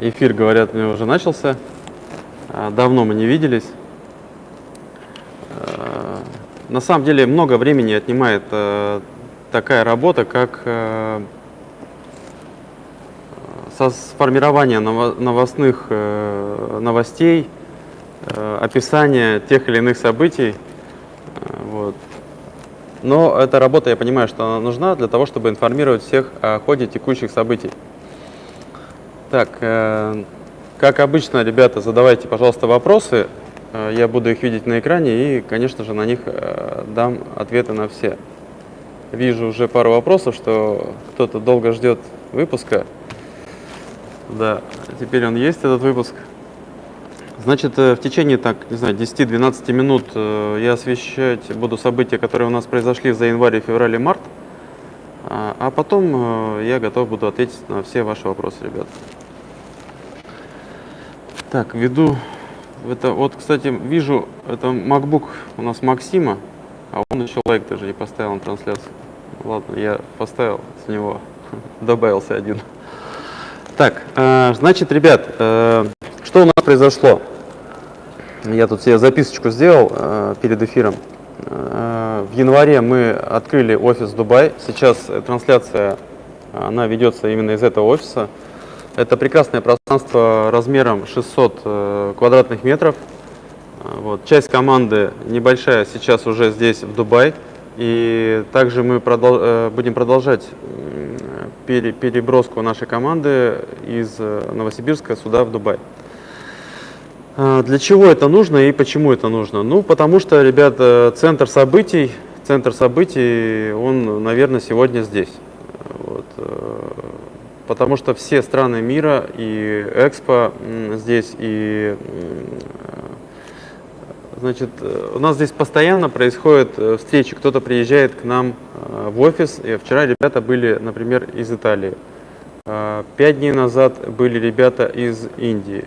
Эфир, говорят, мне уже начался. А, давно мы не виделись. А, на самом деле много времени отнимает э, такая работа, как э, со сформирования новостных э, новостей, описания тех или иных событий. Вот. Но эта работа, я понимаю, что она нужна для того, чтобы информировать всех о ходе текущих событий. Так, э, как обычно, ребята, задавайте, пожалуйста, вопросы. Э, я буду их видеть на экране и, конечно же, на них э, дам ответы на все. Вижу уже пару вопросов, что кто-то долго ждет выпуска. Да, теперь он есть, этот выпуск. Значит, в течение, так, не знаю, 10-12 минут я освещать буду события, которые у нас произошли за январь, февраль и март. А, а потом я готов буду ответить на все ваши вопросы, ребят. Так, веду. Это, вот, кстати, вижу, это MacBook у нас Максима, а он еще лайк даже не поставил на трансляцию. Ладно, я поставил с него, добавился один. Так, значит, ребят, что у нас произошло? Я тут себе записочку сделал э, перед эфиром. Э, в январе мы открыли офис Дубай. Сейчас трансляция, она ведется именно из этого офиса. Это прекрасное пространство размером 600 э, квадратных метров. Э, вот. Часть команды небольшая сейчас уже здесь, в Дубай. И также мы продол э, будем продолжать пере переброску нашей команды из Новосибирска сюда, в Дубай. Для чего это нужно и почему это нужно? Ну, потому что, ребята, центр событий, центр событий, он, наверное, сегодня здесь. Вот. Э, потому что все страны мира и Экспо здесь, и значит, у нас здесь постоянно происходят э, встречи. Кто-то приезжает к нам э, в офис. И вчера ребята были, например, из Италии. Пять дней назад были ребята из Индии.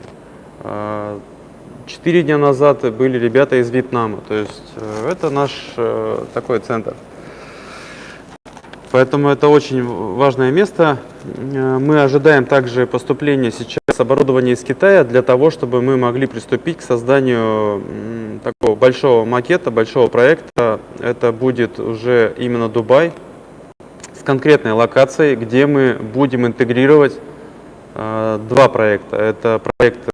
Четыре дня назад были ребята из Вьетнама, то есть э, это наш э, такой центр. Поэтому это очень важное место. Э, мы ожидаем также поступления сейчас оборудования из Китая для того, чтобы мы могли приступить к созданию такого большого макета, большого проекта. Это будет уже именно Дубай с конкретной локацией, где мы будем интегрировать два проекта. Это проект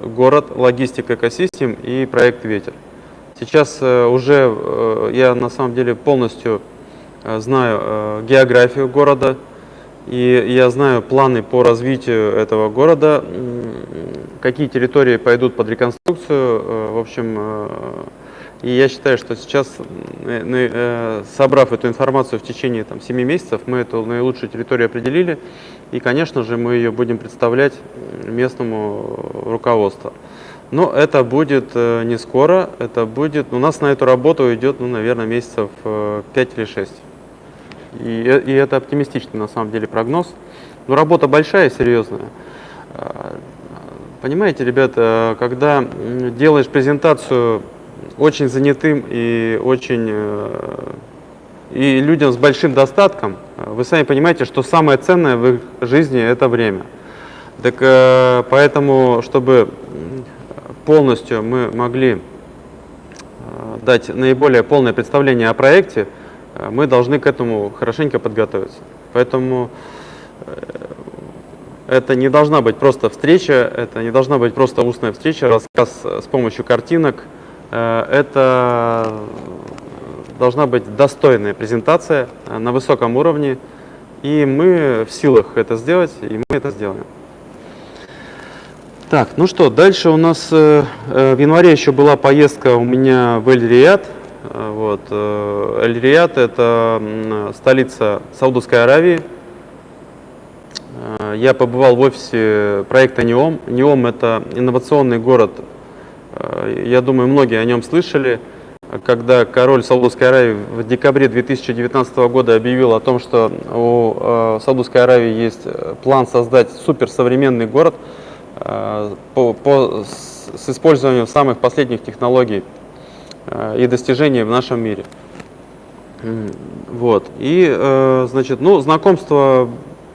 город, логистика экосистем и проект «Ветер». Сейчас э, уже э, я на самом деле полностью э, знаю географию города, и я знаю планы по развитию этого города, какие территории пойдут под реконструкцию. В общем, и я считаю, что сейчас, собрав эту информацию в течение там, 7 месяцев, мы эту наилучшую территорию определили. И, конечно же, мы ее будем представлять местному руководству. Но это будет э, не скоро, это будет, у нас на эту работу идет, ну, наверное, месяцев 5 э, или 6. И, э, и это оптимистичный, на самом деле, прогноз. Но работа большая, серьезная. Понимаете, ребята, когда делаешь презентацию очень занятым и очень и людям с большим достатком, вы сами понимаете, что самое ценное в их жизни – это время. Так э, поэтому, чтобы полностью мы могли э, дать наиболее полное представление о проекте, э, мы должны к этому хорошенько подготовиться. Поэтому это не должна быть просто встреча, это не должна быть просто устная встреча, рассказ с помощью картинок. Это должна быть достойная презентация э, на высоком уровне, и мы в силах это сделать, и мы это сделаем. Так, ну что, дальше у нас э, э, в январе еще была поездка у меня в Эль-Рият. Вот, Эль-Рият – это столица Саудовской Аравии. Я побывал в офисе проекта НИОМ. НИОМ – это инновационный город. Я думаю, многие о нем слышали когда король Саудовской Аравии в декабре 2019 года объявил о том, что у э, Саудовской Аравии есть э, план создать суперсовременный город э, по, по, с использованием самых последних технологий и достижений в нашем мире. Вот. И, значит, ну, знакомство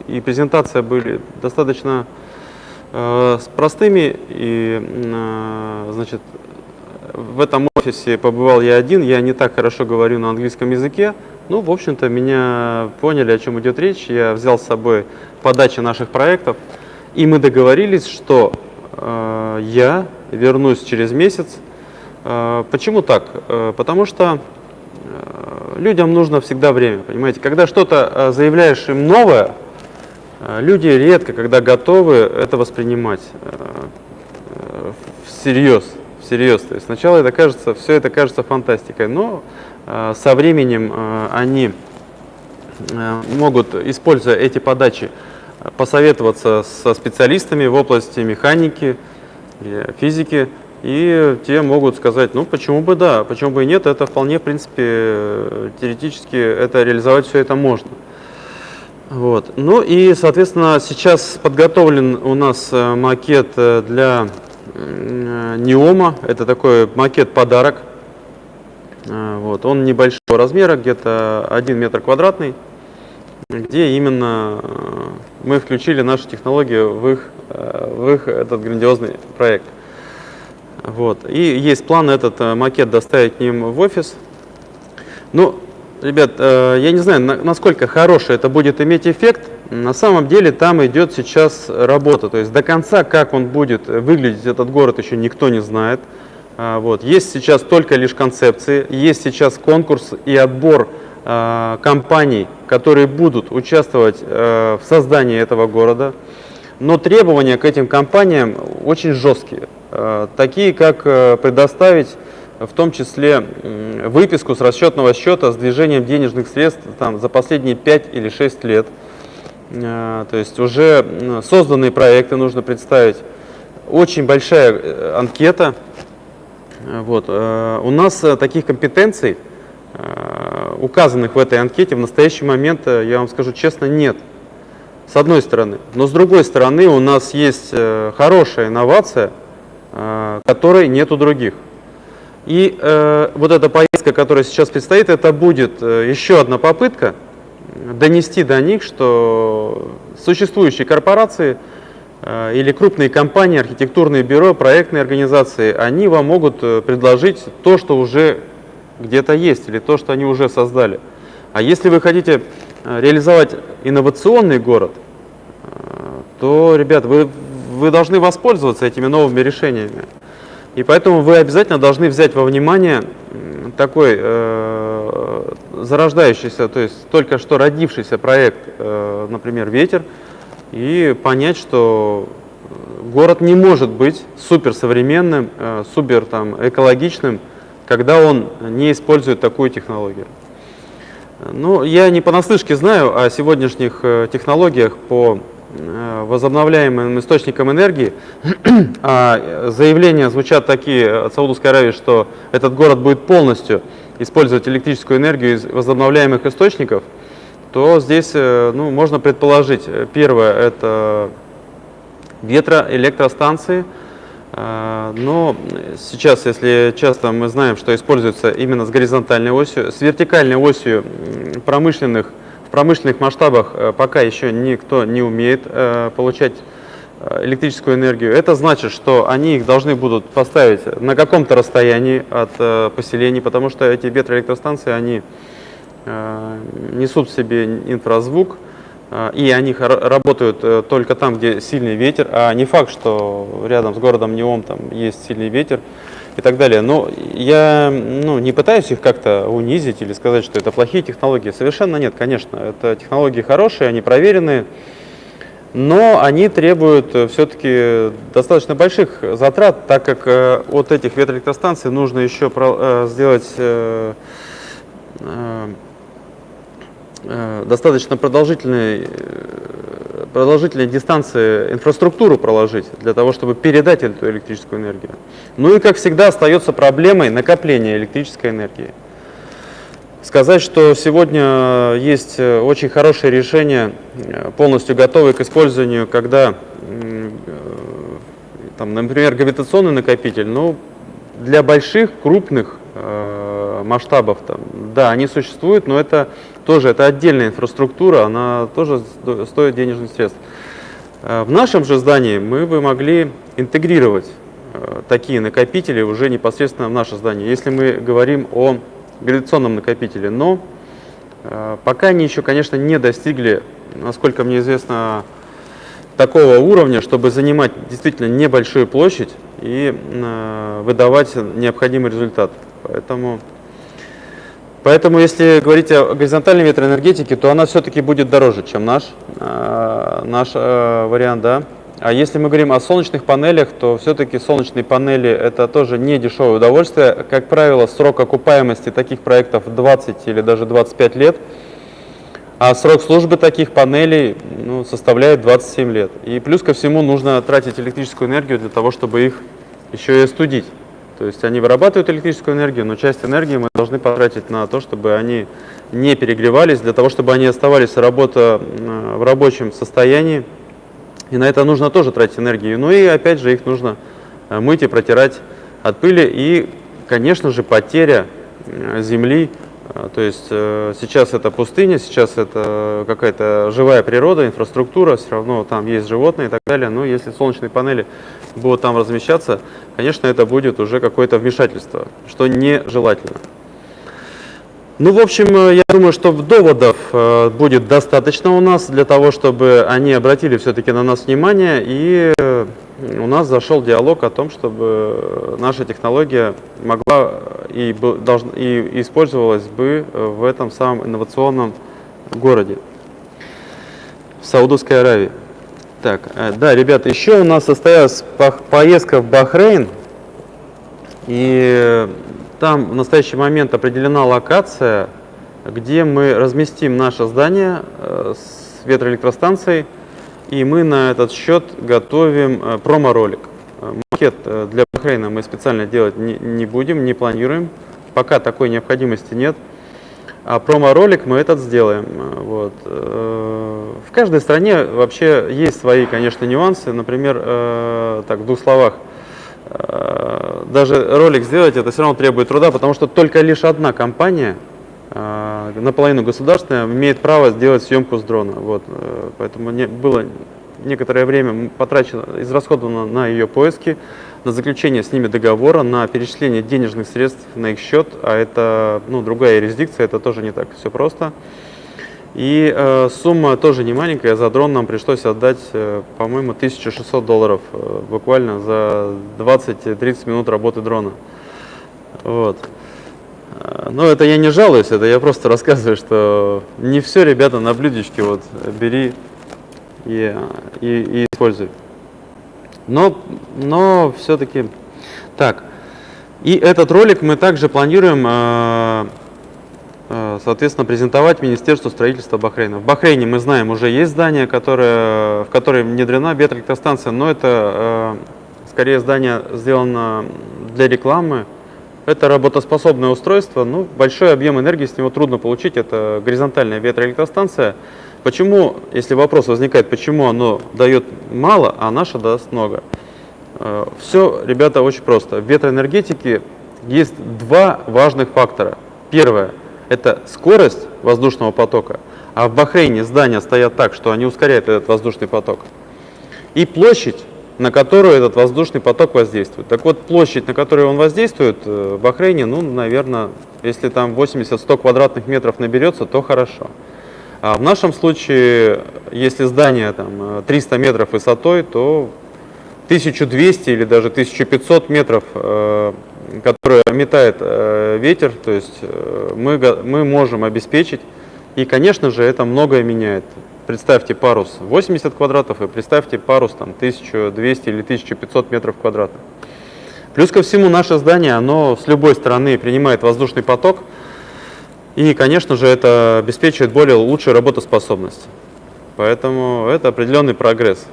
и презентация были достаточно Э, с простыми и, э, значит, в этом офисе побывал я один, я не так хорошо говорю на английском языке. Ну, в общем-то, меня поняли, о чем идет речь. Я взял с собой подачи наших проектов, и мы договорились, что э, я вернусь через месяц. Э, почему так? Э, потому что э, людям нужно всегда время, понимаете? Когда что-то заявляешь им новое, люди редко, когда готовы это воспринимать всерьез всерьез. То есть сначала это кажется, все это кажется фантастикой, но со временем они могут, используя эти подачи, посоветоваться со специалистами в области механики, физики, и те могут сказать, ну почему бы да, почему бы и нет, это вполне, в принципе, теоретически это реализовать все это можно. Вот. Ну и, соответственно, сейчас подготовлен у нас э, макет э, для Неома. Это такой макет-подарок. Вот. Он небольшого размера, где-то 1 метр квадратный, где именно мы включили нашу технологию в их, в их этот грандиозный проект. Вот. И есть план этот макет доставить к ним в офис. Ну, ребят, я не знаю, насколько хороший это будет иметь эффект, на самом деле там идет сейчас работа, то есть до конца, как он будет выглядеть, этот город еще никто не знает. А, вот. Есть сейчас только лишь концепции, есть сейчас конкурс и отбор э, компаний, которые будут участвовать э, в создании этого города. Но требования к этим компаниям очень жесткие, э, такие как предоставить в том числе выписку с расчетного счета с движением денежных средств там, за последние 5 или 6 лет – Э, то есть уже созданные проекты нужно представить. Очень большая э, анкета. Э, вот. У нас таких компетенций, указанных в этой анкете, в настоящий момент, я вам скажу честно, нет. С одной стороны. Но с другой стороны у нас есть хорошая инновация, которой нет у других. И вот эта поездка, которая сейчас предстоит, это будет еще одна попытка донести до них, что существующие корпорации э, или крупные компании, архитектурные бюро, проектные организации, они вам могут э, предложить то, что уже где-то есть, или то, что они уже создали. А если вы хотите э, реализовать инновационный город, то, ребят, вы, вы должны воспользоваться этими новыми решениями. И поэтому вы обязательно должны взять во внимание такой э, зарождающийся, то есть только что родившийся проект, э, например, «Ветер», и понять, что город не может быть суперсовременным, э, супер там, экологичным, когда он не использует такую технологию. Ну, я не понаслышке знаю о сегодняшних э, технологиях по Э, возобновляемым источникам энергии. А заявления звучат такие от Саудовской Аравии, что этот город будет полностью использовать электрическую энергию из возобновляемых источников, то здесь э, ну, можно предположить, первое – это ветроэлектростанции, э, но сейчас, если часто мы знаем, что используется именно с горизонтальной осью, с вертикальной осью промышленных в промышленных масштабах э, пока еще никто не умеет э, получать э, электрическую энергию. Это значит, что они их должны будут поставить на каком-то расстоянии от поселений, потому что эти ветроэлектростанции, они несут в себе инфразвук, и они работают только там, где сильный ветер, а не факт, что рядом с городом Неом там есть сильный ветер и так далее. Но я ну, не пытаюсь их как-то унизить или сказать, что это плохие технологии. Совершенно нет, конечно. Это технологии хорошие, они проверенные, но они требуют э, все-таки достаточно больших затрат, так как э, от этих ветроэлектростанций нужно еще э, сделать достаточно продолжительный продолжительные дистанции инфраструктуру проложить для того, чтобы передать эту электрическую энергию. Ну и, как всегда, остается проблемой накопления электрической энергии. Сказать, что сегодня есть э, очень хорошее решение, э, полностью готовое к использованию, когда, э, там, например, гравитационный накопитель, ну, для больших, крупных э, масштабов, там, да, они существуют, но это тоже это отдельная инфраструктура, она тоже стоит денежных средств. В нашем же здании мы бы могли интегрировать такие накопители уже непосредственно в наше здание, если мы говорим о гравитационном накопителе. Но э, пока они еще, конечно, не достигли, насколько мне известно, такого уровня, чтобы занимать действительно небольшую площадь и выдавать необходимый результат. Поэтому Поэтому, если говорить о горизонтальной ветроэнергетике, то она все-таки будет дороже, чем наш, э, наш э, вариант. Да? А если мы говорим о солнечных панелях, то все-таки солнечные панели это тоже не дешевое удовольствие. Как правило, срок окупаемости таких проектов 20 или даже 25 лет, а срок службы таких панелей ну, составляет 27 лет. И плюс ко всему нужно тратить электрическую энергию для того, чтобы их еще и остудить. То есть они вырабатывают электрическую энергию, но часть энергии мы должны потратить на то, чтобы они не перегревались, для того, чтобы они оставались работа, в рабочем состоянии. И на это нужно тоже тратить энергию. Ну и опять же их нужно э, мыть и протирать от пыли. И, конечно же, потеря э, земли а, то есть э, сейчас это пустыня, сейчас это какая-то живая природа, инфраструктура, все равно там есть животные и так далее. Но если солнечные панели будут там размещаться, конечно, это будет уже какое-то вмешательство, что нежелательно. Ну, в общем, э, я думаю, что доводов э, будет достаточно у нас для того, чтобы они обратили все-таки на нас внимание, и э, у нас зашел диалог о том, чтобы наша технология могла и, должна, и использовалась бы в этом самом инновационном городе, в Саудовской Аравии. Так, да, ребята, еще у нас состоялась поездка в Бахрейн, и там в настоящий момент определена локация, где мы разместим наше здание э, с ветроэлектростанцией, и мы на этот счет готовим э, промо-ролик. Э, макет для Бахрейна мы специально делать не будем, не планируем, пока такой необходимости нет. А промо-ролик мы этот сделаем. Вот. В каждой стране вообще есть свои, конечно, нюансы. Например, так, в двух словах, даже ролик сделать, это все равно требует труда, потому что только лишь одна компания, э, наполовину государственная, имеет право сделать съемку с дрона. Вот, э, поэтому не, было некоторое время потрачено, израсходовано на ее поиски, на заключение с ними договора, на перечисление денежных средств на их счет, а это ну, другая юрисдикция, это тоже не так все просто. И э, сумма тоже не маленькая, за дрон нам пришлось отдать, э, по-моему, 1600 долларов э, буквально за 20-30 минут работы дрона. Вот. Э, но это я не жалуюсь, это я просто рассказываю, что не все, ребята, на блюдечке вот бери и, и, и используй. Но, но все-таки так. И этот ролик мы также планируем э, Э, соответственно, презентовать Министерству строительства Бахрейна. В Бахрейне, мы знаем, уже есть здание, которое, в которое внедрена ветроэлектростанция, но это э, скорее здание сделано для рекламы. Это работоспособное устройство, ну, большой объем энергии с него трудно получить, это горизонтальная ветроэлектростанция. Почему, если вопрос возникает, почему оно дает мало, а наша даст много? Э, Все, ребята, очень просто. В ветроэнергетике есть два важных фактора. Первое – это скорость воздушного потока, а в Бахрейне здания стоят так, что они ускоряют этот воздушный поток, и площадь, на которую этот воздушный поток воздействует. Так вот, площадь, на которую он воздействует э, в Бахрейне, ну, наверное, если там 80-100 квадратных метров наберется, то хорошо. А в нашем случае, если здание там 300 метров высотой, то 1200 или даже 1500 метров э, которую метает э, ветер, то есть э, мы, мы можем обеспечить. И, конечно же, это многое меняет. Представьте парус 80 квадратов и представьте парус там 1200 или 1500 метров квадратных. Плюс ко всему наше здание, оно с любой стороны принимает воздушный поток, и, конечно же, это обеспечивает более лучшую работоспособность. Поэтому это определенный прогресс.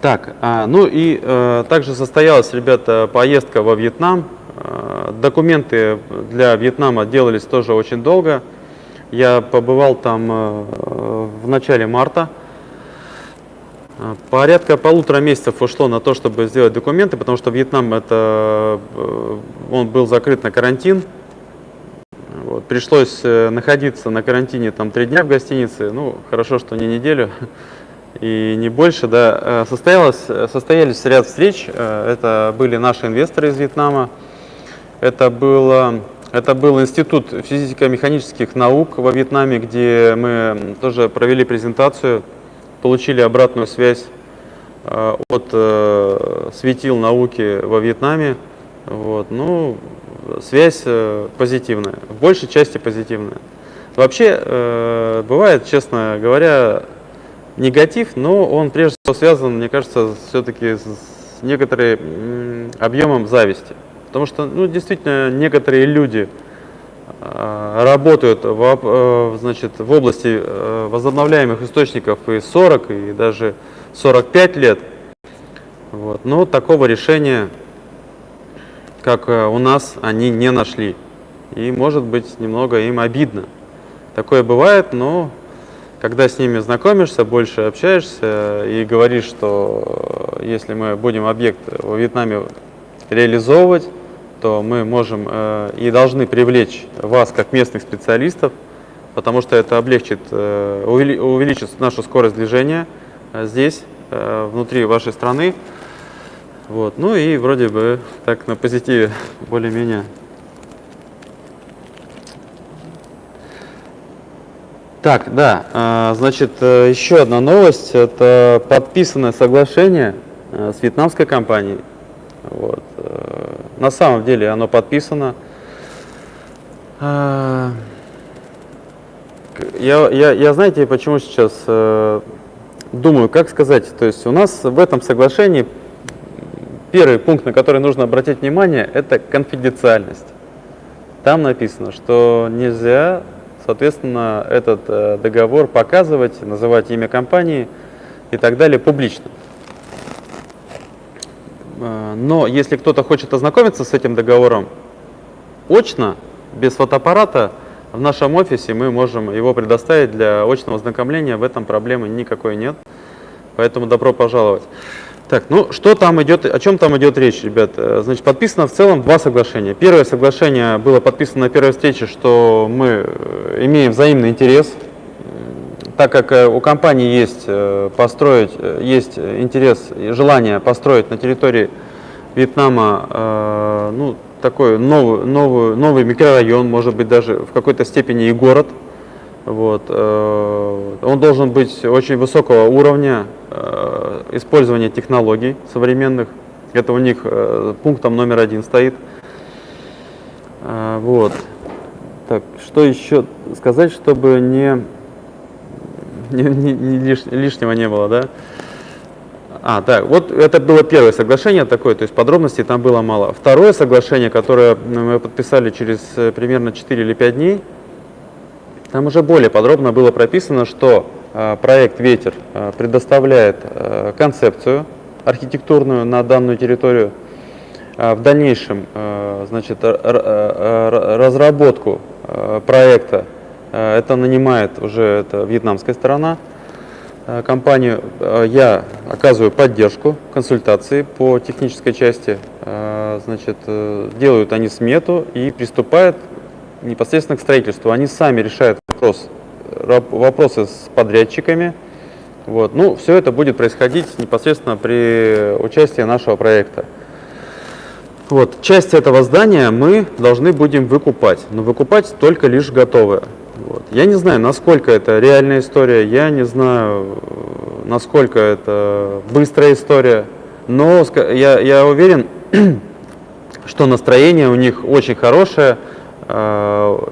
Так, а, ну и э, также состоялась, ребята, поездка во Вьетнам. Э, документы для Вьетнама делались тоже очень долго. Я побывал там э, в начале марта. Порядка полутора месяцев ушло на то, чтобы сделать документы, потому что Вьетнам это, он был закрыт на карантин. Вот. Пришлось находиться на карантине там три дня в гостинице. Ну, хорошо, что не неделю и не больше. Да. Э, состоялось, состоялись ряд встреч. Э, это были наши инвесторы из Вьетнама. Это, было, это был Институт физико-механических наук во Вьетнаме, где мы тоже провели презентацию, получили обратную связь от светил науки во Вьетнаме. Вот. Ну, связь э, позитивная, в большей части позитивная. Вообще, э, бывает, честно говоря, негатив, но он прежде всего связан, мне кажется, все-таки с некоторым объемом зависти. Потому что, ну, действительно, некоторые люди э, работают в, значит, в области возобновляемых источников и 40, и даже 45 лет. Вот. Но такого решения как э, у нас, они не нашли. И может быть немного им обидно. Такое бывает, но когда с ними знакомишься, больше общаешься и говоришь, что э, если мы будем объект во Вьетнаме реализовывать, то мы можем э, и должны привлечь вас как местных специалистов, потому что это облегчит, увеличит нашу скорость движения здесь, внутри вашей страны. Вот. Ну и вроде бы так на позитиве более-менее. Так, да, а, значит, э, еще одна новость. Это подписанное соглашение э, с вьетнамской компанией. Вот. Э, на самом деле оно подписано. Я, я, я знаете, почему сейчас думаю, как сказать, то есть у нас в этом соглашении Первый пункт, на который нужно обратить внимание, это конфиденциальность. Там написано, что нельзя, соответственно, этот э, договор показывать, называть имя компании и так далее публично. Э, но если кто-то хочет ознакомиться с этим договором очно, без фотоаппарата, в нашем офисе мы можем его предоставить для очного ознакомления, в этом проблемы никакой нет. Поэтому добро пожаловать. Так, ну что там идет, о чем там идет речь, ребят? Э, значит, подписано в целом два соглашения. Первое соглашение было подписано на первой встрече, что мы э, имеем взаимный интерес, так как э, у компании есть построить, есть интерес и желание построить на территории Вьетнама ну, такой новый, новый, новый микрорайон, может быть даже в какой-то степени и город. Вот. Он должен быть очень высокого уровня, Э, использование технологий современных. Это у них э, пунктом номер один стоит. Э, вот. Так, что еще сказать, чтобы не, не, не, не лиш, лишнего не было, да? А, да, вот это было первое соглашение такое, то есть подробностей там было мало. Второе соглашение, которое мы подписали через примерно 4 или 5 дней, там уже более подробно было прописано, что Э, проект «Ветер» э, предоставляет э, концепцию архитектурную на данную территорию, в дальнейшем значит, разработку проекта это нанимает уже это вьетнамская сторона компанию. Я оказываю поддержку, консультации по технической части. Значит, делают они смету и приступают непосредственно к строительству. Они сами решают вопрос вопросы с подрядчиками. Вот. Ну, все это будет происходить непосредственно при участии нашего проекта. Вот. Часть этого здания мы должны будем выкупать, но выкупать только лишь готовое. Вот. Я не знаю, насколько это реальная история, я не знаю, насколько это быстрая история, но я, я уверен, что настроение у них очень хорошее,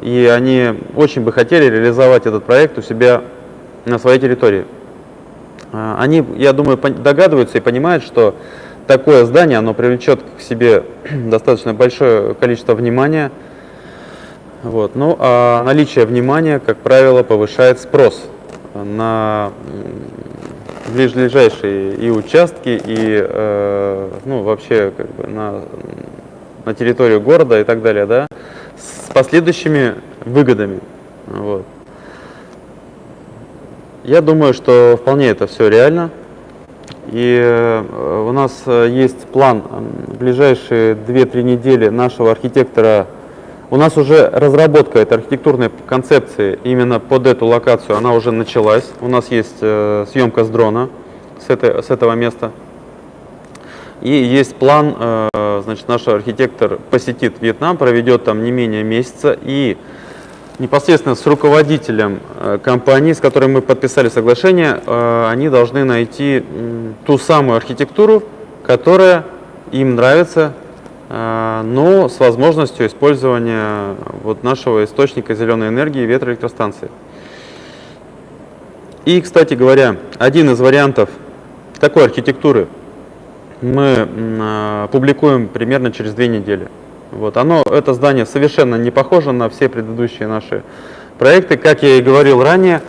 и они очень бы хотели реализовать этот проект у себя на своей территории. Э, они, я думаю, догадываются и понимают, что такое здание, оно привлечет к себе достаточно большое количество внимания. Вот. Ну, а наличие внимания, как правило, повышает спрос на ближайшие и участки, и э, ну, вообще как бы на, на территорию города и так далее. Да? С последующими выгодами. Вот. Я думаю, что вполне это все реально. И э, у нас э, есть план в ближайшие 2-3 недели нашего архитектора У нас уже разработка этой архитектурной концепции именно под эту локацию, она уже началась. У нас есть э, съемка с дрона с, этой, с этого места. И есть план, э, значит, наш архитектор посетит Вьетнам, проведет там не менее месяца и непосредственно с руководителем э, компании, с которой мы подписали соглашение, э, они должны найти ту самую архитектуру, которая им нравится, но с возможностью использования вот нашего источника зеленой энергии ветроэлектростанции. И, кстати говоря, один из вариантов такой архитектуры – мы а, публикуем примерно через две недели. Вот. Оно, это здание совершенно не похоже на все предыдущие наши проекты. Как я и говорил ранее,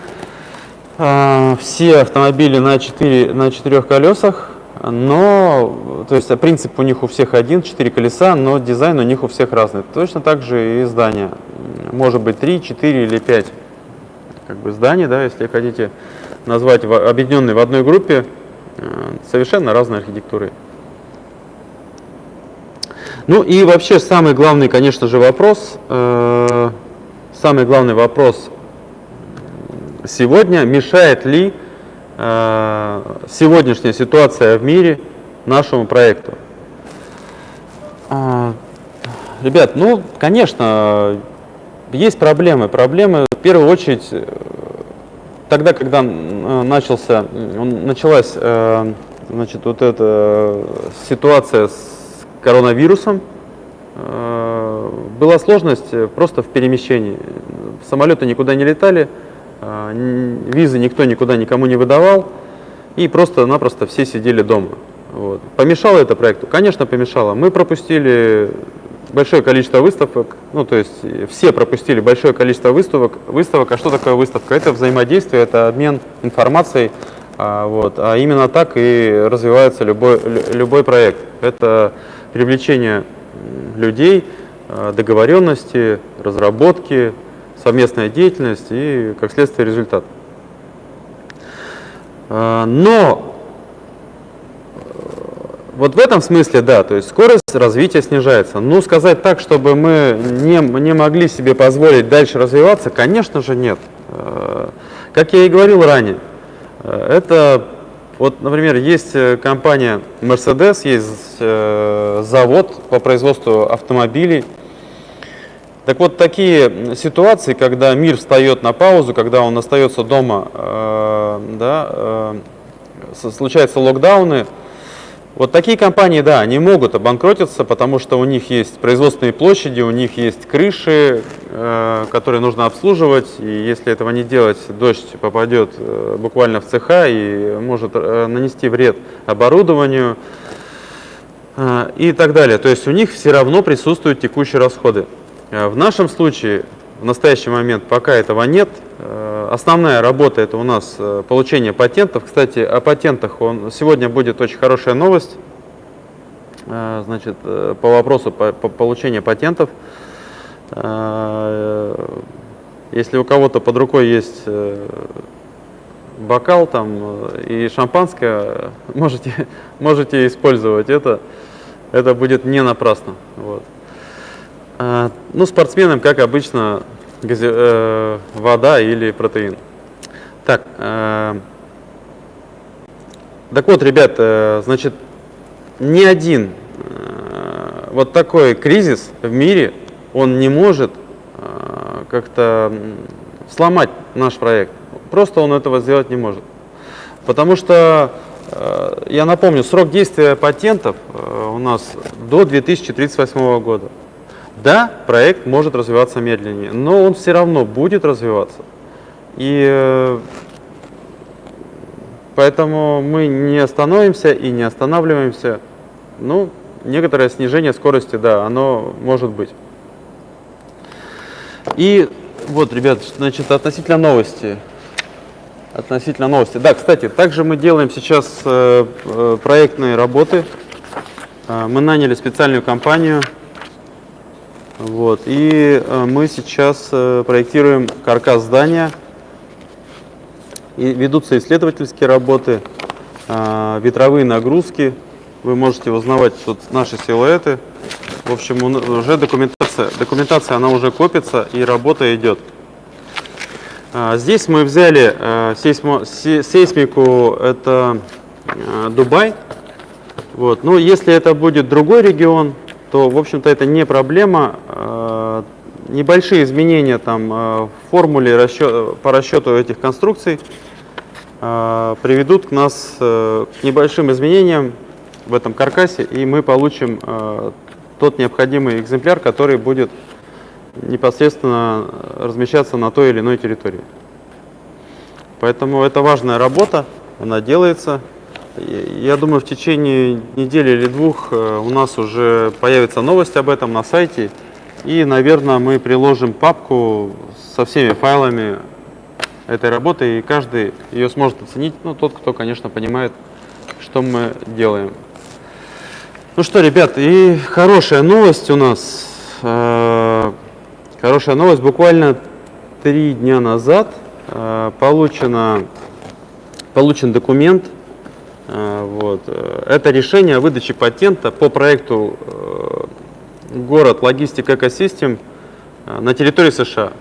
а, все автомобили на, 4, на четырех колесах, но, то есть принцип у них у всех один, четыре колеса, но дизайн у них у всех разный. Точно так же и здание. Может быть 3, 4 или 5 как бы зданий, да, если хотите назвать объединенные в одной группе, совершенно разной архитектуры. Ну и вообще самый главный, конечно же, вопрос, э, самый главный вопрос сегодня, мешает ли э, сегодняшняя ситуация в мире нашему проекту? Э, ребят, ну, конечно, есть проблемы. Проблемы в первую очередь тогда, когда э, начался, началась э, значит, вот эта ситуация с коронавирусом, э, была сложность просто в перемещении. Самолеты никуда не летали, визы никто никуда никому не выдавал, и просто-напросто все сидели дома. Вот. Помешало это проекту? Конечно, помешало. Мы пропустили большое количество выставок, ну то есть все пропустили большое количество выставок. Выставок, а что такое выставка? Это взаимодействие, это обмен информацией, а, вот, а именно так и развивается любой, любой проект. Это привлечение людей, а, договоренности, разработки, совместная деятельность и, как следствие, результат. А, но вот в этом смысле, да, то есть скорость развития снижается. Ну, сказать так, чтобы мы не, не могли себе позволить дальше развиваться, конечно же, нет. Э, как я и говорил ранее, э, это, вот, например, есть э, компания Mercedes, есть завод по производству автомобилей. Так вот, такие ситуации, когда мир встает на паузу, когда он остается дома, да, случаются локдауны, вот такие компании, да, они могут обанкротиться, потому что у них есть производственные площади, у них есть крыши, э, которые нужно обслуживать, и если этого не делать, дождь попадет э, буквально в цеха и может э, нанести вред оборудованию э, и так далее. То есть у них все равно присутствуют текущие расходы. Э, в нашем случае в настоящий момент пока этого нет. Э, основная работа это у нас э, получение патентов. Кстати, о патентах он, сегодня будет очень хорошая новость э, значит, по вопросу по, по получению патентов. Если у кого-то под рукой есть бокал там и шампанское, можете, можете использовать это. Это будет не напрасно. Вот. А, ну, спортсменам, как обычно, э, вода или протеин. Так, э, так вот, ребят, э, значит, ни один вот такой кризис в мире, он не может как-то сломать наш проект. Просто он этого сделать не может. Потому что, я напомню, срок действия патентов у нас до 2038 года. Да, проект может развиваться медленнее, но он все равно будет развиваться. И э, поэтому мы не остановимся и не останавливаемся. Ну, некоторое снижение скорости, да, оно может быть. И вот, ребят, значит, относительно новости. Относительно новости. Да, кстати, также мы делаем сейчас э, э проектные работы. Мы наняли специальную компанию вот. И э, мы сейчас э, проектируем каркас здания. И ведутся исследовательские работы, э, ветровые нагрузки. Вы можете узнавать тут наши силуэты. В общем, уже документация, документация она уже копится и работа идет. Здесь мы взяли сейсмо, сейсмику, это Дубай. Вот. Но если это будет другой регион, то, в общем-то, это не проблема. Э, небольшие изменения там в формуле расчет, по расчету этих конструкций приведут к нас к небольшим изменениям в этом каркасе, и мы получим тот необходимый экземпляр, который будет непосредственно размещаться на той или иной территории. Поэтому это важная работа, она делается. Я думаю, в течение недели или двух э, у нас уже появится новость об этом на сайте. И, наверное, мы приложим папку со всеми файлами этой работы, и каждый ее сможет оценить, ну, тот, кто, конечно, понимает, что мы делаем. Ну что, ребят, и хорошая новость у нас. Э, Хорошая новость. Буквально три дня назад э, получено, получен документ. Э, вот. Это решение о выдаче патента по проекту э, город логистик экосистем э, на территории США.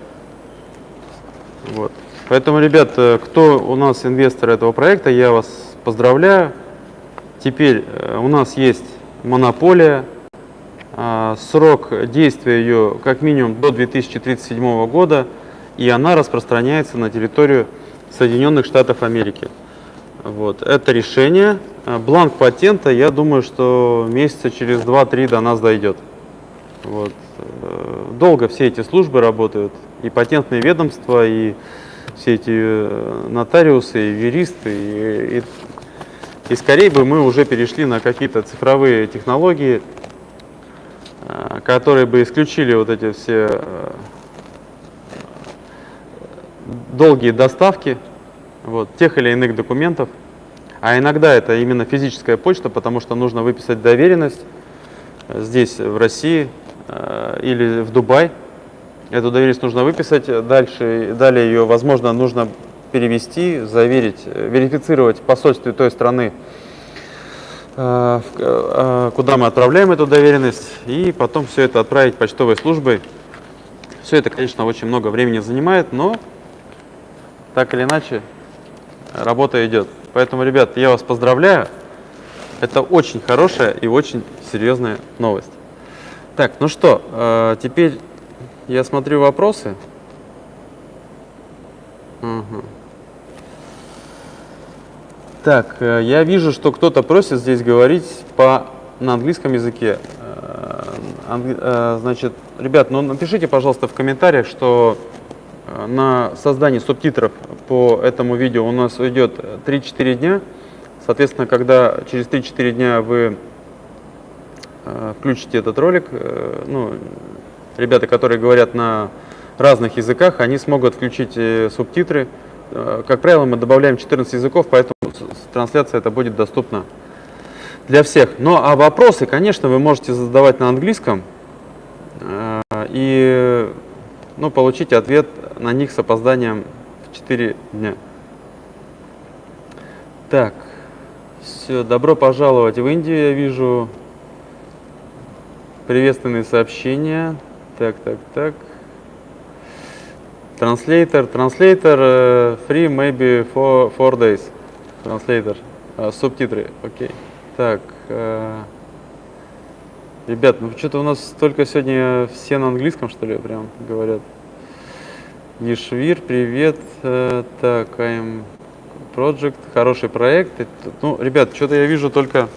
Вот. Поэтому, ребят, э, кто у нас инвестор этого проекта, я вас поздравляю. Теперь э, у нас есть монополия срок действия ее как минимум до 2037 года, и она распространяется на территорию Соединенных Штатов Америки. Вот. Это решение. А, бланк патента, я думаю, что месяца через 2-3 до нас дойдет. Вот. Э, долго все эти службы работают, и патентные ведомства, и все эти э, нотариусы, и юристы, и, и, и скорее бы мы уже перешли на какие-то цифровые технологии, Э, которые бы исключили вот эти все долгие доставки вот, тех или иных документов. А иногда это именно физическая почта, потому что нужно выписать доверенность э, здесь, в России или в Дубай. Эту доверенность нужно выписать, дальше, далее ее, возможно, нужно перевести, заверить, верифицировать в посольстве той страны, Э, э, куда мы отправляем эту доверенность, и потом все это отправить почтовой службой. Все это, конечно, очень много времени занимает, но так или иначе работа идет. Поэтому, ребят, я вас поздравляю. Это очень хорошая и очень серьезная новость. Так, ну что, э, теперь я смотрю вопросы. Угу. Так, э, я вижу, что кто-то просит здесь говорить по, на английском языке. Э, значит, ребят, ну напишите, пожалуйста, в комментариях, что на создание субтитров по этому видео у нас уйдет 3-4 дня. Соответственно, когда через 3-4 дня вы включите этот ролик, ну, ребята, которые говорят на разных языках, они смогут включить субтитры. Как правило, мы добавляем 14 языков, поэтому трансляция это будет доступна для всех. Ну а вопросы, конечно, вы можете задавать на английском э, и ну, получить ответ на них с опозданием в 4 дня. Так, все, добро пожаловать в Индию, я вижу приветственные сообщения. Так, так, так. Translator, translator, uh, free maybe for four days. Транслейтер. А, субтитры. Окей. Так. Ребят, ну что-то у нас только сегодня все на английском, что ли, прям говорят. Ешвир, привет. А, так, I'm Project, хороший проект. Ну, ребят, что-то я вижу только...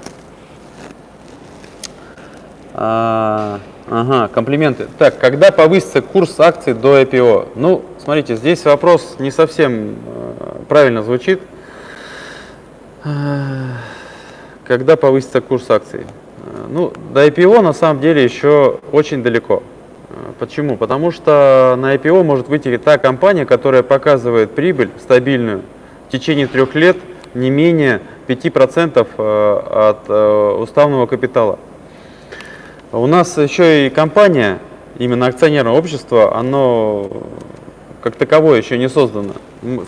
А, ага, комплименты. Так, когда повысится курс акций до IPO? Ну, смотрите, здесь вопрос не совсем э, правильно звучит. Когда повысится курс акций? Ну, до IPO на самом деле еще очень далеко. Почему? Потому что на IPO может выйти та компания, которая показывает прибыль стабильную в течение трех лет не менее 5% э, от э, уставного капитала. У нас еще и компания, именно акционерное общество, оно как таковое еще не создано.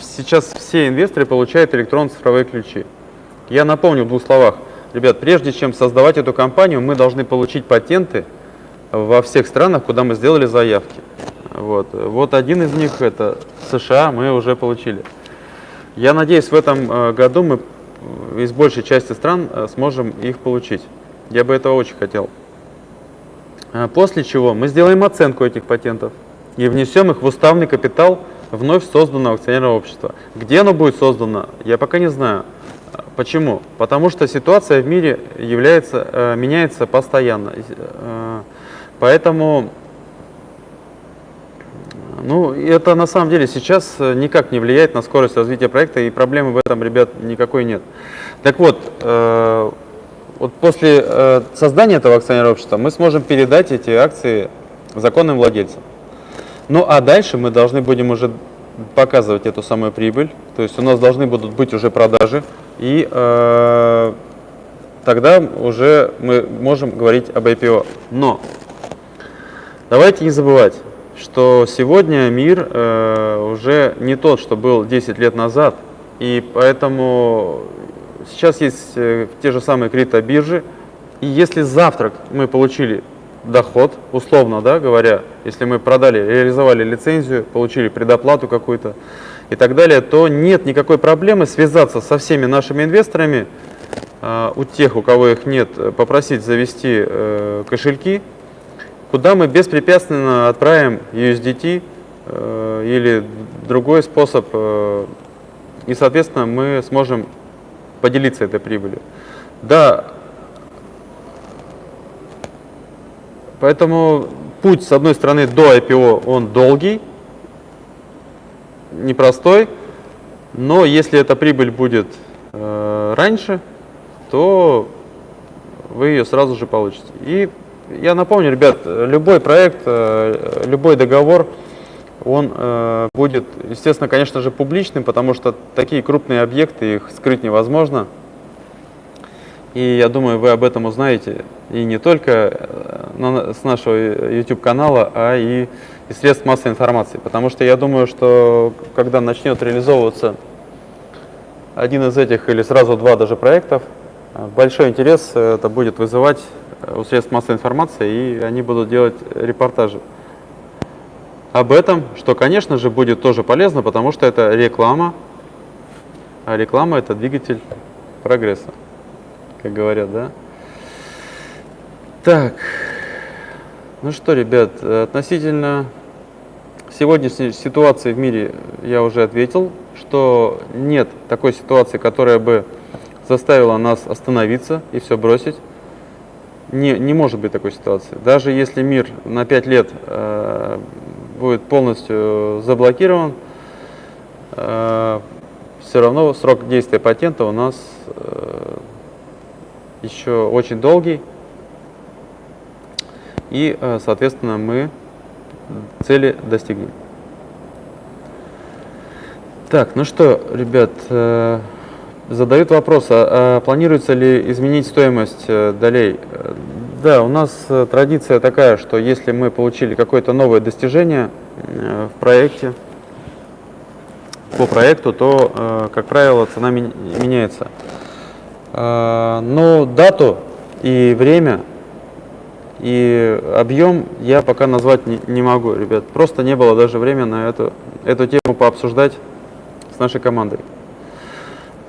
Сейчас все инвесторы получают электронно-цифровые ключи. Я напомню в двух словах. Ребят, прежде чем создавать эту компанию, мы должны получить патенты во всех странах, куда мы сделали заявки. Вот, вот один из них это США, мы уже получили. Я надеюсь, в этом э, году мы из большей части стран э, сможем их получить. Я бы этого очень хотел. После чего мы сделаем оценку этих патентов и внесем их в уставный капитал вновь созданного акционерного общества. Где оно будет создано, я пока не знаю. Почему? Потому что ситуация в мире является, э, меняется постоянно. Э, поэтому ну, это на самом деле сейчас никак не влияет на скорость развития проекта, и проблемы в этом, ребят, никакой нет. Так вот, э, вот после э, создания этого акционерного общества мы сможем передать эти акции законным владельцам. Ну а дальше мы должны будем уже показывать эту самую прибыль, то есть у нас должны будут быть уже продажи, и э, тогда уже мы можем говорить об IPO. Но давайте не забывать, что сегодня мир э, уже не тот, что был 10 лет назад, и поэтому сейчас есть э, те же самые криптобиржи, и если завтра мы получили доход, условно да, говоря, если мы продали, реализовали лицензию, получили предоплату какую-то и так далее, то нет никакой проблемы связаться со всеми нашими инвесторами, э, у тех, у кого их нет, попросить завести э, кошельки, куда мы беспрепятственно отправим USDT или другой способ, и, соответственно, мы сможем поделиться этой прибылью. Да, поэтому путь, с одной стороны, до IPO, он долгий, непростой, но если эта прибыль будет э, раньше, то вы ее сразу же получите. И я напомню, ребят, любой проект, э, любой договор, он э, будет, естественно, конечно же, публичным, потому что такие крупные объекты, их скрыть невозможно. И я думаю, вы об этом узнаете и не только э, на, с нашего YouTube-канала, а и из средств массовой информации. Потому что я думаю, что когда начнет реализовываться один из этих или сразу два даже проектов, э, большой интерес это будет вызывать у средств массовой информации, и они будут делать репортажи об этом, что, конечно же, будет тоже полезно, потому что это реклама, а реклама – это двигатель прогресса, как говорят, да? Так, ну что, ребят, относительно сегодняшней ситуации в мире я уже ответил, что нет такой ситуации, которая бы заставила нас остановиться и все бросить. Не, не может быть такой ситуации. Даже если мир на 5 лет э, будет полностью заблокирован, э, все равно срок действия патента у нас э, еще очень долгий. И, э, соответственно, мы цели достигнем. Так, ну что, ребят, задают вопрос, а, а планируется ли изменить стоимость долей? Да, у нас э, традиция такая, что если мы получили какое-то новое достижение э, в проекте, по проекту, то, э, как правило, цена меняется. Но дату и время, и объем я пока назвать не, не могу, ребят. Просто не было даже времени на эту, эту тему пообсуждать с нашей командой.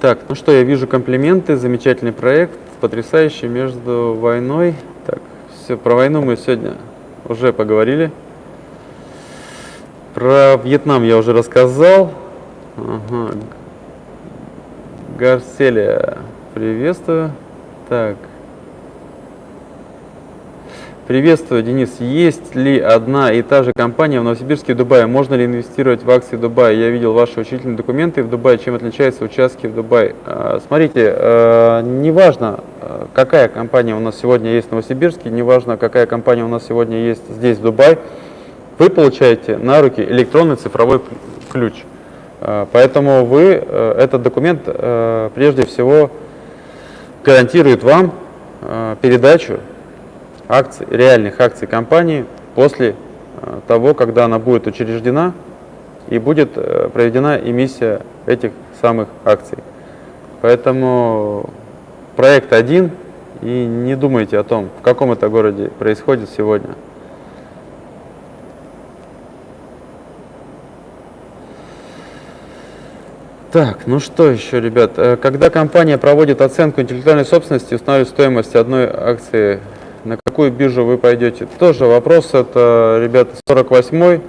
Так, ну что, я вижу комплименты, замечательный проект, потрясающий между войной все, про войну мы сегодня уже поговорили. Про Вьетнам я уже рассказал. Ага. Гарселия, приветствую. Так. Приветствую, Денис. Есть ли одна и та же компания в Новосибирске и Дубае? Можно ли инвестировать в акции Дубая? Я видел ваши учительные документы в Дубае. Чем отличаются участки в Дубае? А, смотрите, а, неважно, а, какая компания у нас сегодня есть в Новосибирске, неважно, какая компания у нас сегодня есть здесь, в Дубае, вы получаете на руки электронный цифровой ключ. Поэтому вы, этот документ прежде всего гарантирует вам передачу акций, реальных акций компании после э, того, когда она будет учреждена и будет э, проведена эмиссия этих самых акций. Поэтому проект один, и не думайте о том, в каком это городе происходит сегодня. Так, ну что еще, ребят? Э, когда компания проводит оценку интеллектуальной собственности, устанавливает стоимость одной акции на какую биржу вы пойдете? Тоже вопрос, это, ребята, 48-й.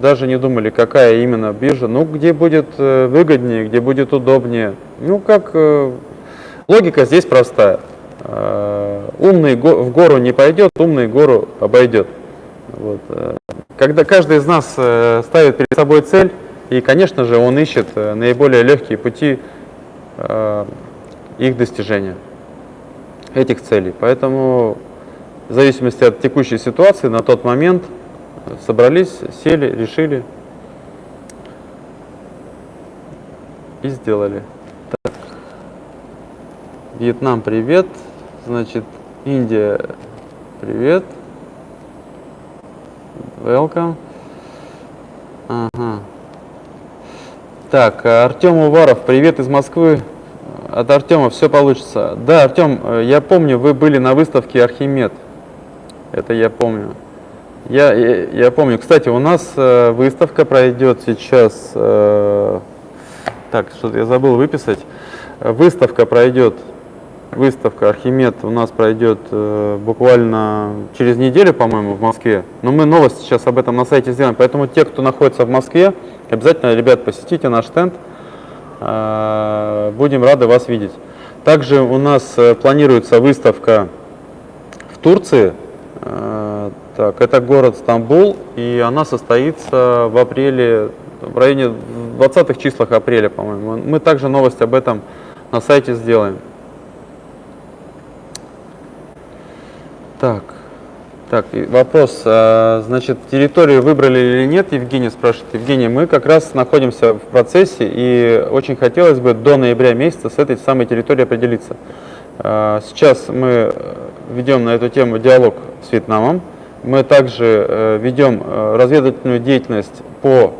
Даже не думали, какая именно биржа. Ну, где будет э, выгоднее, где будет удобнее. Ну, как... Э, логика здесь простая. Умный в гору не пойдет, умный гору обойдет. Вот. Когда каждый из нас ставит перед собой цель, и, конечно же, он ищет э, наиболее легкие пути э, их достижения, этих целей. Поэтому в зависимости от текущей ситуации на тот момент собрались, сели, решили и сделали. Так. Вьетнам, привет. Значит, Индия, привет. Welcome. Ага. Так, Артем Уваров, привет из Москвы. От Артема все получится. Да, Артем, э, я помню, вы были на выставке Архимед. Это я помню. Я, я, я помню. Кстати, у нас э, выставка пройдет сейчас. Э, так, что-то я забыл выписать. Выставка пройдет. Выставка Архимед у нас пройдет э, буквально через неделю, по-моему, в Москве. Но мы новость сейчас об этом на сайте сделаем. Поэтому те, кто находится в Москве, Обязательно, ребят, посетите наш стенд. А, будем рады вас видеть. Также у нас э, планируется выставка в Турции. А, так, это город Стамбул, и она состоится в апреле, в районе 20-х числах апреля, по-моему. Мы также новость об этом на сайте сделаем. Так. Так, вопрос. А, значит, территорию выбрали или нет, Евгений спрашивает. Евгений, мы как раз находимся в процессе, и очень хотелось бы до ноября месяца с этой самой территорией определиться. А, сейчас мы ведем на эту тему диалог с Вьетнамом. Мы также э, ведем э, разведывательную деятельность по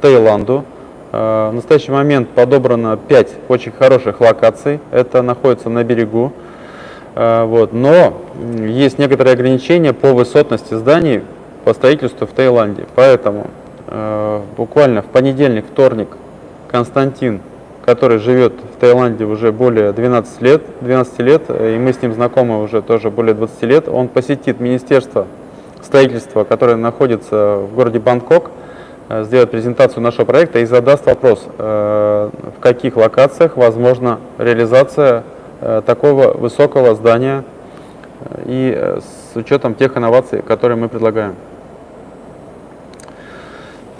Таиланду. А, в настоящий момент подобрано 5 очень хороших локаций. Это находится на берегу. Вот. Но есть некоторые ограничения по высотности зданий по строительству в Таиланде. Поэтому э, буквально в понедельник, вторник Константин, который живет в Таиланде уже более 12 лет, 12 лет, и мы с ним знакомы уже тоже более 20 лет, он посетит Министерство строительства, которое находится в городе Бангкок, э, сделает презентацию нашего проекта и задаст вопрос, э, в каких локациях возможна реализация Э, такого высокого здания э, и э, с учетом тех инноваций, которые мы предлагаем.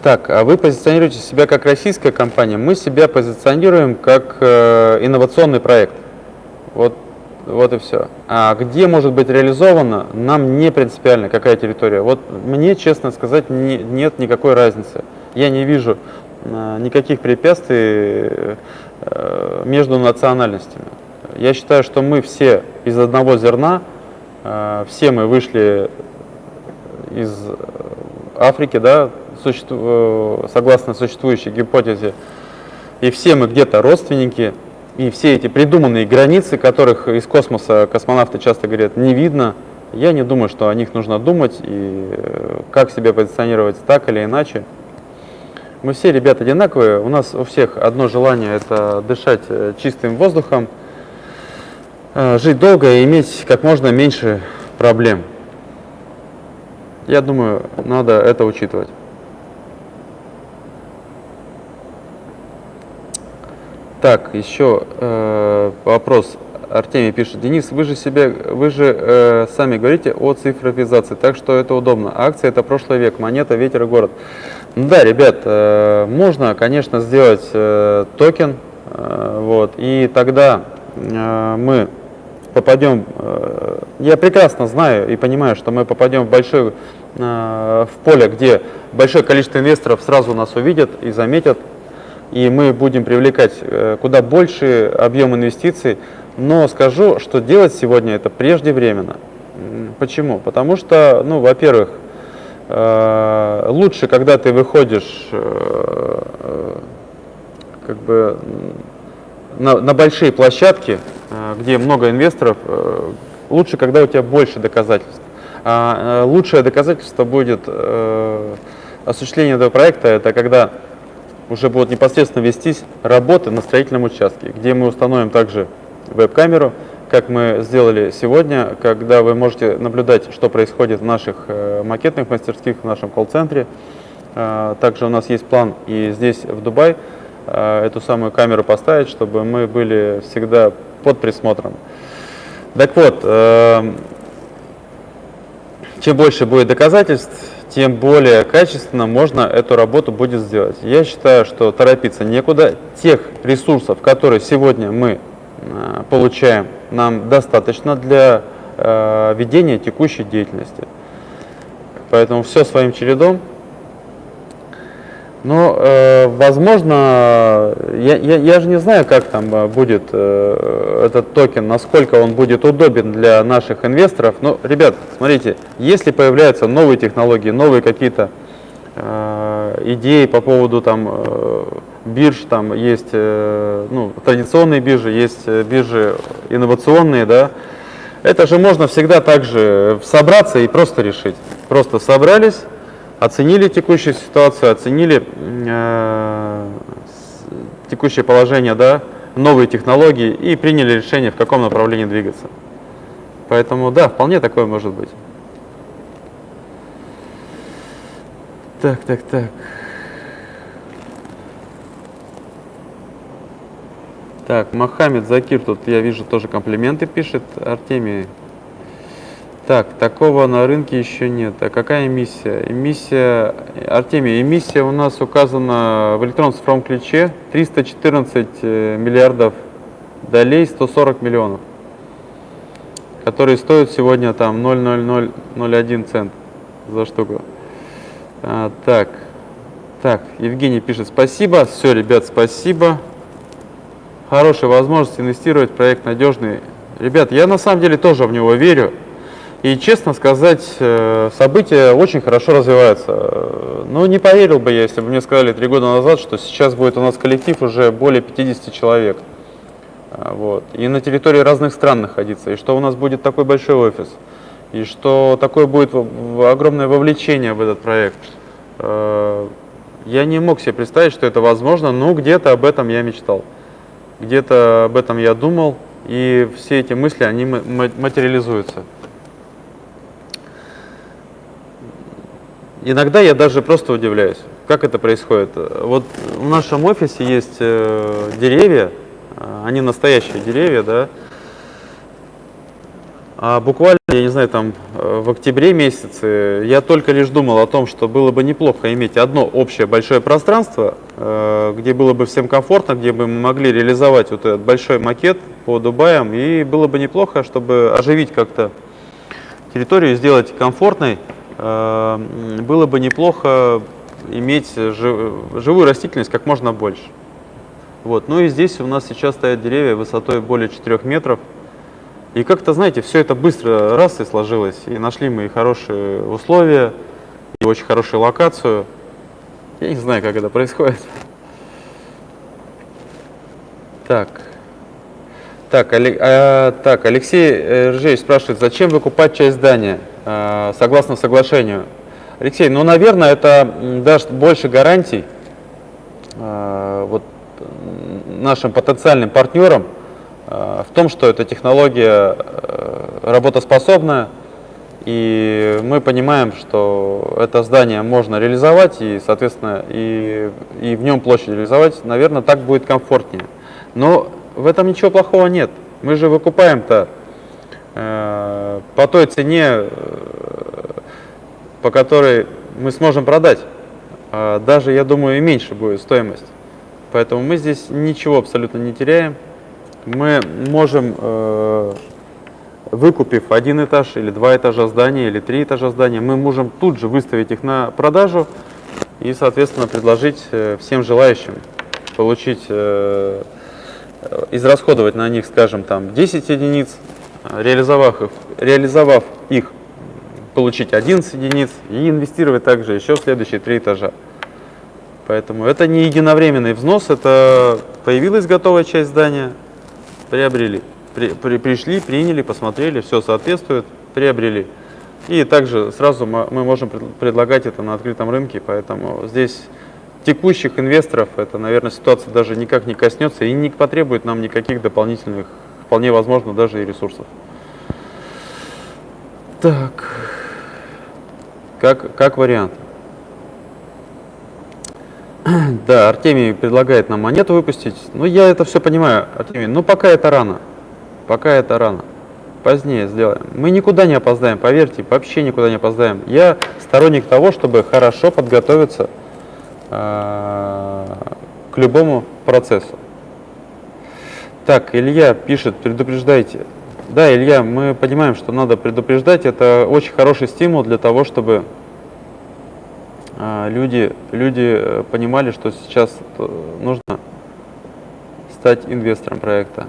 Так, а вы позиционируете себя как российская компания, мы себя позиционируем как э, инновационный проект. Вот, вот и все. А где может быть реализовано, нам не принципиально, какая территория. Вот мне, честно сказать, не, нет никакой разницы. Я не вижу э, никаких препятствий э, между национальностями. Я считаю, что мы все из одного зерна, все мы вышли из Африки, да, э, согласно существующей гипотезе, и все мы где-то родственники, и все эти придуманные границы, которых из космоса космонавты часто говорят, не видно, я не думаю, что о них нужно думать и э, как себя позиционировать так или иначе. Мы все ребята одинаковые, у нас у всех одно желание – это дышать чистым воздухом, Э, жить долго и иметь как можно меньше проблем. Я думаю, надо это учитывать. Так, еще э, вопрос. Артемий пишет. Денис, вы же, себе, вы же э, сами говорите о цифровизации, так что это удобно. Акция – это прошлый век, монета, ветер и город. Да, ребят, э, можно, конечно, сделать э, токен, э, вот, и тогда э, мы попадем, э, я прекрасно знаю и понимаю, что мы попадем в большое э, в поле, где большое количество инвесторов сразу нас увидят и заметят, и мы будем привлекать э, куда больше объем инвестиций. Но скажу, что делать сегодня это преждевременно. Почему? Потому что, ну, во-первых, лучше, когда ты выходишь как бы на, на большие площадки, Э, где много инвесторов, э, лучше, когда у тебя больше доказательств. А э, лучшее доказательство будет осуществление этого проекта, это когда уже будут непосредственно вестись работы на строительном участке, где мы установим также веб-камеру, как мы сделали сегодня, когда вы можете наблюдать, что происходит в наших макетных мастерских, в нашем колл-центре. Также у нас есть план и здесь, в Дубай, э, эту самую камеру поставить, чтобы мы были всегда под присмотром. Так вот, чем больше будет доказательств, тем более качественно можно эту работу будет сделать. Я считаю, что торопиться некуда. Тех ресурсов, которые сегодня мы э, получаем, нам достаточно для э, ведения текущей деятельности. Поэтому все своим чередом. Но, э, возможно, я, я, я же не знаю, как там э, будет э, этот токен, насколько он будет удобен для наших инвесторов. Но, ребят, смотрите, если появляются новые технологии, новые какие-то э, идеи по поводу там э, бирж, там есть э, ну, традиционные биржи, есть э, биржи инновационные, да, это же можно всегда также собраться и просто решить. Просто собрались, оценили текущую ситуацию, оценили э, текущее положение, да, новые технологии и приняли решение, в каком направлении двигаться. Поэтому, да, вполне такое может быть. Так, так, так. Так, Мохаммед Закир тут, я вижу, тоже комплименты пишет. Артемий так, такого на рынке еще нет. А какая эмиссия? Эмиссия, Артемий, эмиссия у нас указана в электронном цифровом ключе 314 э, миллиардов долей, 140 миллионов, которые стоят сегодня там 0,0001 цент за штуку. А, так, так, Евгений пишет спасибо. Все, ребят, спасибо. Хорошая возможность инвестировать проект надежный. Ребят, я на самом деле тоже в него верю. И, честно сказать, э, события очень хорошо развиваются. Ну, не поверил бы я, если бы мне сказали три года назад, что сейчас будет у нас коллектив уже более 50 человек. А, вот. И на территории разных стран находиться. И что у нас будет такой большой офис. И что такое будет огромное вовлечение в этот проект. Э, я не мог себе представить, что это возможно, но где-то об этом я мечтал. Где-то об этом я думал, и все эти мысли, они материализуются. Иногда я даже просто удивляюсь, как это происходит. Вот в нашем офисе есть э, деревья, э, они настоящие деревья, да. А буквально, я не знаю, там э, в октябре месяце я только лишь думал о том, что было бы неплохо иметь одно общее большое пространство, где было бы всем комфортно, где бы мы могли реализовать вот этот большой макет по Дубаям, и было бы неплохо, чтобы оживить как-то территорию, сделать комфортной, было бы неплохо иметь живую растительность как можно больше. Вот. Ну и здесь у нас сейчас стоят деревья высотой более 4 метров. И как-то, знаете, все это быстро раз и сложилось. И нашли мы и хорошие условия, и очень хорошую локацию. Я не знаю, как это происходит. Так. Так, а, Алексей э, Ржевич спрашивает, зачем выкупать часть здания? Э, согласно соглашению. Алексей, ну, наверное, это даст больше гарантий э, вот, нашим потенциальным партнерам э, в том, что эта технология работоспособная, и мы понимаем, что это здание можно реализовать, и, соответственно, и, и в нем площадь реализовать, наверное, так будет комфортнее. Но в этом ничего плохого нет. Мы же выкупаем-то по той цене, э, по которой мы сможем продать. А даже, я думаю, и меньше будет стоимость. Поэтому мы здесь ничего абсолютно не теряем. Мы можем, э, выкупив один этаж или два этажа здания или три этажа здания, мы можем тут же выставить их на продажу и, соответственно, предложить всем желающим получить, израсходовать на них, скажем, там 10 единиц, реализовав их, реализовав их, получить 11 единиц и инвестировать также еще в следующие три этажа. Поэтому это не единовременный взнос, это появилась готовая часть здания, приобрели. При, при, пришли, приняли, посмотрели, все соответствует, приобрели. И также сразу мы, мы можем предлагать это на открытом рынке, поэтому здесь текущих инвесторов эта, наверное, ситуация даже никак не коснется и не потребует нам никаких дополнительных, вполне возможно, даже и ресурсов. Так, как, как вариант. Да, Артемий предлагает нам монету выпустить. Ну, я это все понимаю, Артемий, но пока это рано. Пока это рано. Позднее сделаем. Мы никуда не опоздаем, поверьте, вообще никуда не опоздаем. Я сторонник того, чтобы хорошо подготовиться э, к любому процессу. Так, Илья пишет, предупреждайте. Да, Илья, мы понимаем, что надо предупреждать. Это очень хороший стимул для того, чтобы э, люди, люди э, понимали, что сейчас э, нужно стать инвестором проекта.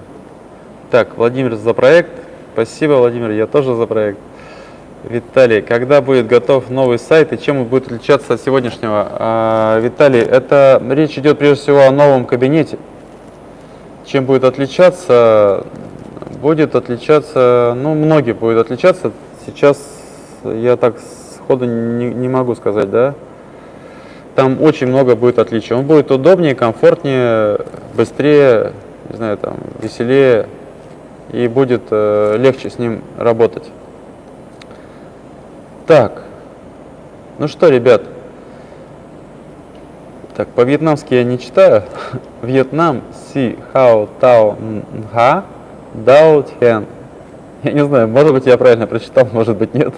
Так, Владимир за проект. Спасибо, Владимир, я тоже за проект. Виталий, когда будет готов новый сайт и чем он будет отличаться от сегодняшнего? А, Виталий, это речь идет прежде всего о новом кабинете. Чем будет отличаться? Будет отличаться, ну, многие будут отличаться. Сейчас я так сходу не, не могу сказать, да? Там очень много будет отличий. Он будет удобнее, комфортнее, быстрее, не знаю, там, веселее и будет э, легче с ним работать. Так, ну что, ребят, так, по-вьетнамски я не читаю. Вьетнам, си, хао, тао, ха, дао, тхен. Я не знаю, может быть, я правильно прочитал, может быть, нет.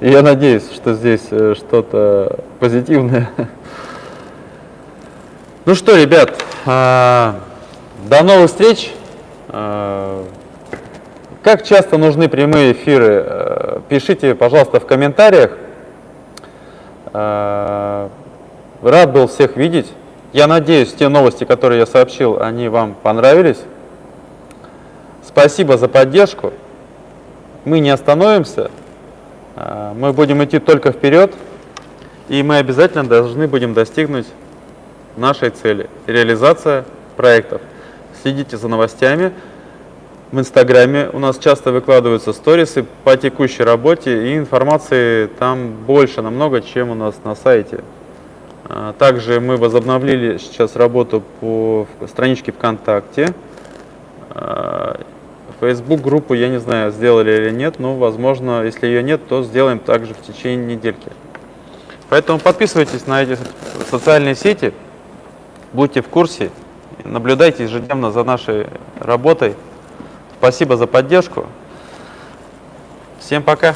И я надеюсь, что здесь э, что-то позитивное. Ну что, ребят, а, до новых встреч. А, как часто нужны прямые эфиры? Э, пишите, пожалуйста, в комментариях. Рад был всех видеть. Я надеюсь, те новости, которые я сообщил, они вам понравились. Спасибо за поддержку. Мы не остановимся. Э, мы будем идти только вперед. И мы обязательно должны будем достигнуть нашей цели. Реализация проектов. Следите за новостями. В Инстаграме у нас часто выкладываются сторисы по текущей работе, и информации там больше намного, чем у нас на сайте. А, также мы возобновили сейчас работу по страничке ВКонтакте. А, Facebook группу, я не знаю, сделали или нет, но, возможно, если ее нет, то сделаем также в течение недельки. Поэтому подписывайтесь на эти социальные сети, будьте в курсе, наблюдайте ежедневно за нашей работой. Спасибо за поддержку. Всем пока.